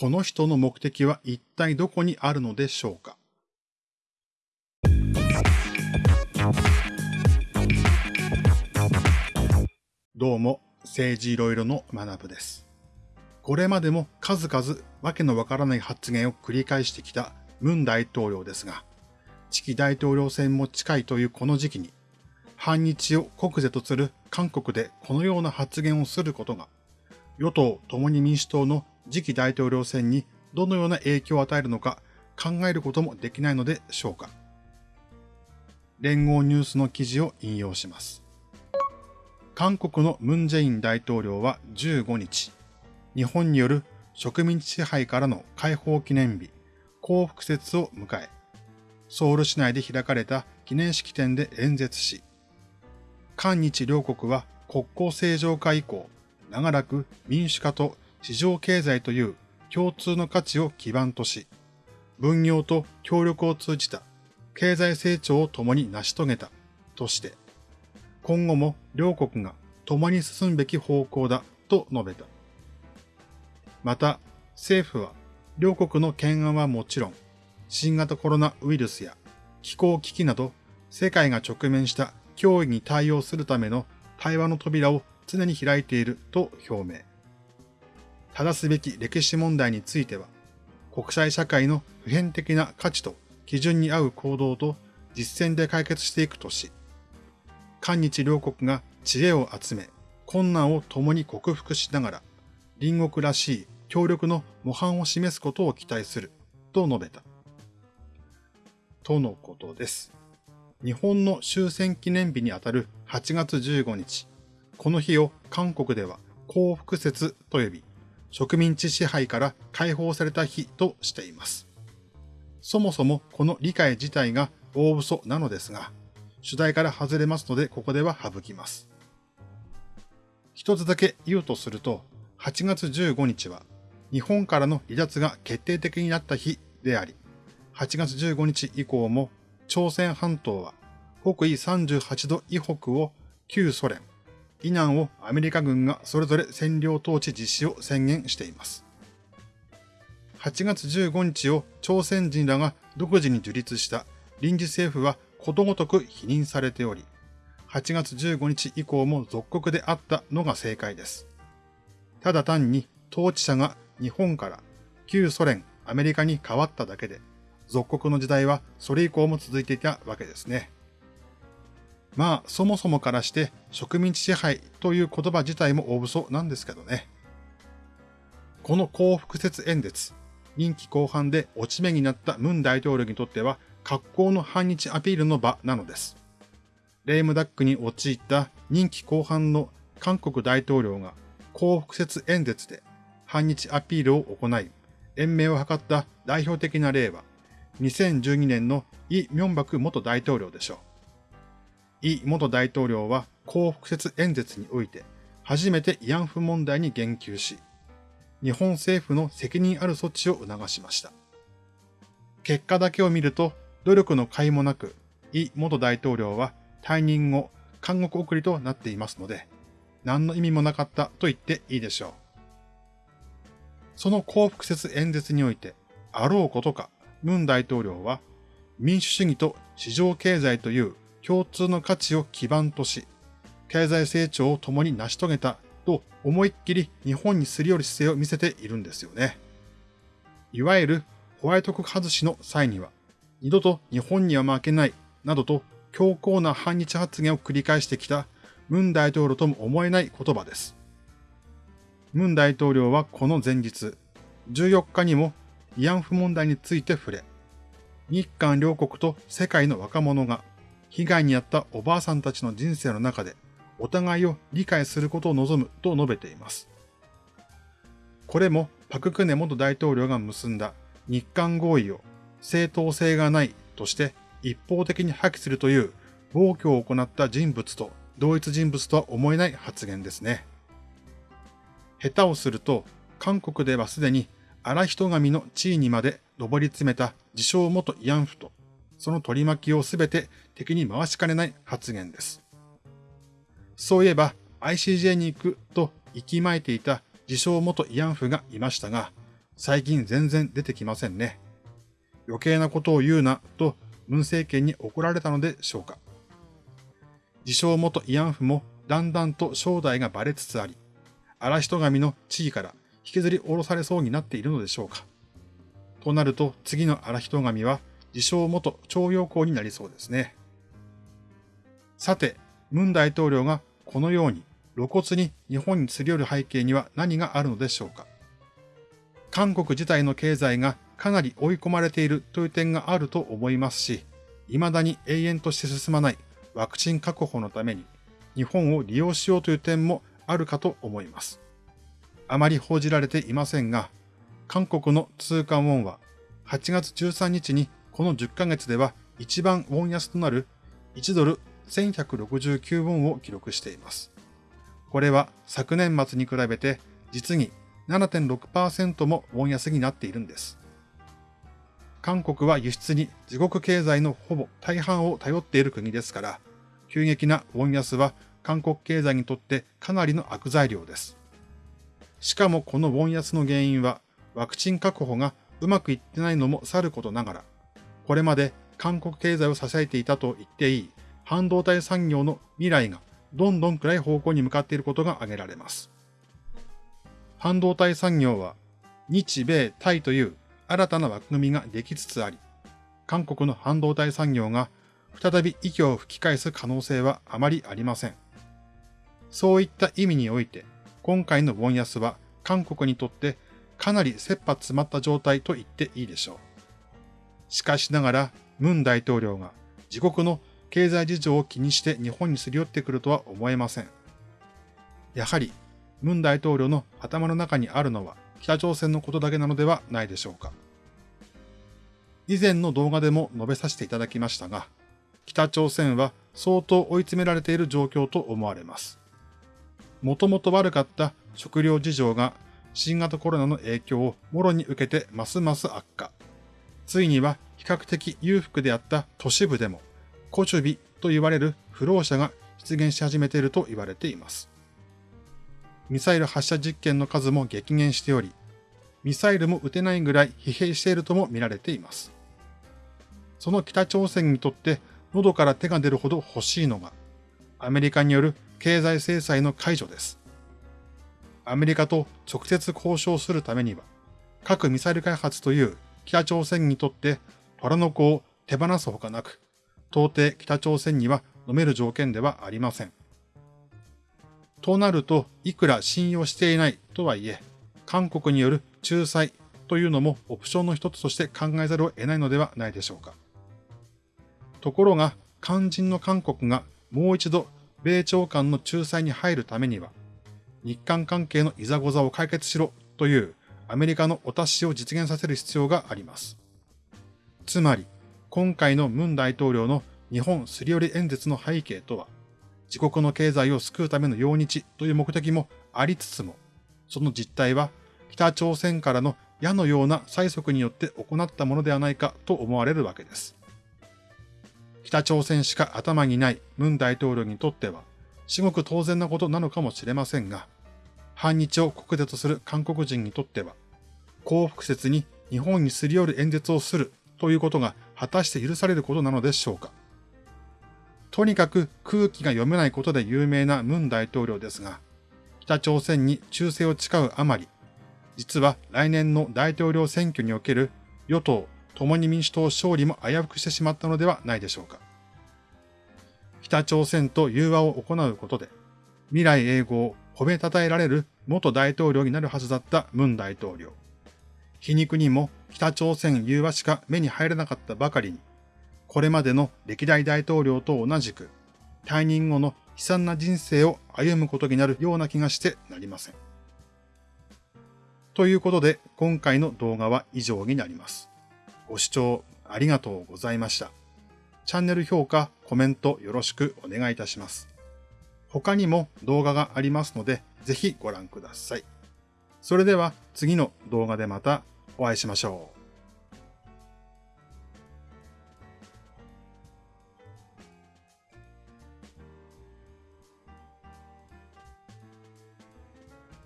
この人の目的は一体どこにあるのでしょうか？どうも、政治いろいろの学部です。これまでも数々わけのわからない発言を繰り返してきたムン大統領ですが、次期大統領選も近いというこの時期に、反日を国是とする韓国でこのような発言をすることが、与党共に民主党の次期大統領選にどのような影響を与えるのか考えることもできないのでしょうか。連合ニュースの記事を引用します。韓国のムン・ジェイン大統領は15日、日本による植民地支配からの解放記念日、幸福節を迎え、ソウル市内で開かれた記念式典で演説し、韓日両国は国交正常化以降、長らく民主化と市場経済という共通の価値を基盤とし、分業と協力を通じた経済成長を共に成し遂げたとして、今後も両国が共に進むべき方向だと述べた。また、政府は両国の懸案はもちろん、新型コロナウイルスや気候危機など世界が直面した脅威に対応するための対話の扉を常に開いていると表明。正すべき歴史問題については、国際社会の普遍的な価値と基準に合う行動と実践で解決していくとし、韓日両国が知恵を集め、困難を共に克服しながら、隣国らしい協力の模範を示すことを期待する、と述べた。とのことです。日本の終戦記念日にあたる8月15日、この日を韓国では幸福節と呼び、植民地支配から解放された日としています。そもそもこの理解自体が大嘘なのですが、主題から外れますのでここでは省きます。一つだけ言うとすると、8月15日は日本からの離脱が決定的になった日であり、8月15日以降も朝鮮半島は北緯38度以北を旧ソ連、以南をアメリカ軍がそれぞれ占領統治実施を宣言しています。8月15日を朝鮮人らが独自に樹立した臨時政府はことごとく否認されており、8月15日以降も属国であったのが正解です。ただ単に統治者が日本から旧ソ連、アメリカに変わっただけで、属国の時代はそれ以降も続いていたわけですね。まあ、そもそもからして植民地支配という言葉自体も大嘘なんですけどね。この幸福説演説、任期後半で落ち目になったムン大統領にとっては格好の反日アピールの場なのです。レームダックに陥った任期後半の韓国大統領が幸福説演説で反日アピールを行い、延命を図った代表的な例は、2012年のイ・ミョンバク元大統領でしょう。イ元大統領は幸福説演説において、初めて慰安婦問題に言及し、日本政府の責任ある措置を促しました。結果だけを見ると、努力の甲斐もなく、イ元大統領は退任後、監獄送りとなっていますので、何の意味もなかったと言っていいでしょう。その幸福説演説において、あろうことか、ムン大統領は、民主主義と市場経済という共通の価値を基盤とし、経済成長を共に成し遂げたと思いっきり日本にすり寄る姿勢を見せているんですよね。いわゆるホワイト国外しの際には、二度と日本には負けないなどと強硬な反日発言を繰り返してきたムン大統領とも思えない言葉です。ムン大統領はこの前日、14日にも慰安婦問題について触れ、日韓両国と世界の若者が被害に遭ったおばあさんたちの人生の中でお互いを理解することを望むと述べています。これもパククネ元大統領が結んだ日韓合意を正当性がないとして一方的に破棄するという暴挙を行った人物と同一人物とは思えない発言ですね。下手をすると、韓国ではすでに荒人神の地位にまで上り詰めた自称元慰安婦と、その取り巻きをすべて敵に回しかねない発言です。そういえば ICJ に行くと息巻いていた自称元慰安婦がいましたが、最近全然出てきませんね。余計なことを言うなと文政権に怒られたのでしょうか。自称元慰安婦もだんだんと正体がバレつつあり、荒人神の地位から引きずり下ろされそうになっているのでしょうか。となると次の荒人神は自称元徴用工になりそうですね。さて、文大統領がこのように露骨に日本にすり寄る背景には何があるのでしょうか。韓国自体の経済がかなり追い込まれているという点があると思いますし、未だに永遠として進まないワクチン確保のために日本を利用しようという点もあるかと思います。あまり報じられていませんが、韓国の通貨ウォンは8月13日にこの10ヶ月では一番ウォン安となる1ドル1169ウォンを記録しています。これは昨年末に比べて実に7.6%もウォン安になっているんです。韓国は輸出に自国経済のほぼ大半を頼っている国ですから、急激なウォン安は韓国経済にとってかなりの悪材料です。しかもこのウォン安の原因は、ワクチン確保がうまくいってないのもさることながら、これまで韓国経済を支えていたと言っていい半導体産業の未来がどんどん暗い方向に向かっていることが挙げられます。半導体産業は日米タイという新たな枠組みができつつあり、韓国の半導体産業が再び息を吹き返す可能性はあまりありません。そういった意味において、今回のウォン安は韓国にとってかなり切羽詰まった状態と言っていいでしょう。しかしながら、ムン大統領が自国の経済事情を気にして日本にすり寄ってくるとは思えません。やはり、ムン大統領の頭の中にあるのは北朝鮮のことだけなのではないでしょうか。以前の動画でも述べさせていただきましたが、北朝鮮は相当追い詰められている状況と思われます。もともと悪かった食料事情が新型コロナの影響をもろに受けてますます悪化。ついには比較的裕福であった都市部でも、コチュビと言われる不老者が出現し始めていると言われています。ミサイル発射実験の数も激減しており、ミサイルも撃てないぐらい疲弊しているとも見られています。その北朝鮮にとって喉から手が出るほど欲しいのが、アメリカによる経済制裁の解除です。アメリカと直接交渉するためには、核ミサイル開発という北朝鮮にとって虎の子を手放すほかなく、到底北朝鮮には飲める条件ではありません。となると、いくら信用していないとはいえ、韓国による仲裁というのもオプションの一つとして考えざるを得ないのではないでしょうか。ところが、肝心の韓国がもう一度米朝間の仲裁に入るためには、日韓関係のいざござを解決しろというアメリカのお達しを実現させる必要があります。つまり、今回のムン大統領の日本すり寄り演説の背景とは、自国の経済を救うための用日という目的もありつつも、その実態は北朝鮮からの矢のような催促によって行ったものではないかと思われるわけです。北朝鮮しか頭にないムン大統領にとっては、至極当然なことなのかもしれませんが、反日を国土とする韓国人にとっては、幸福説に日本にすり寄る演説をするということが果たして許されることなのでしょうか。とにかく空気が読めないことで有名なムン大統領ですが、北朝鮮に忠誠を誓うあまり、実は来年の大統領選挙における与党共に民主党勝利も危うくしてしまったのではないでしょうか。北朝鮮と融和を行うことで、未来永劫を褒めたたえられる元大統領になるはずだったムン大統領。皮肉にも北朝鮮融和しか目に入らなかったばかりに、これまでの歴代大統領と同じく、退任後の悲惨な人生を歩むことになるような気がしてなりません。ということで、今回の動画は以上になります。ご視聴ありがとうございました。チャンネル評価、コメントよろしくお願いいたします。他にも動画がありますので、ぜひご覧ください。それでは次の動画でまたお会いしましょう。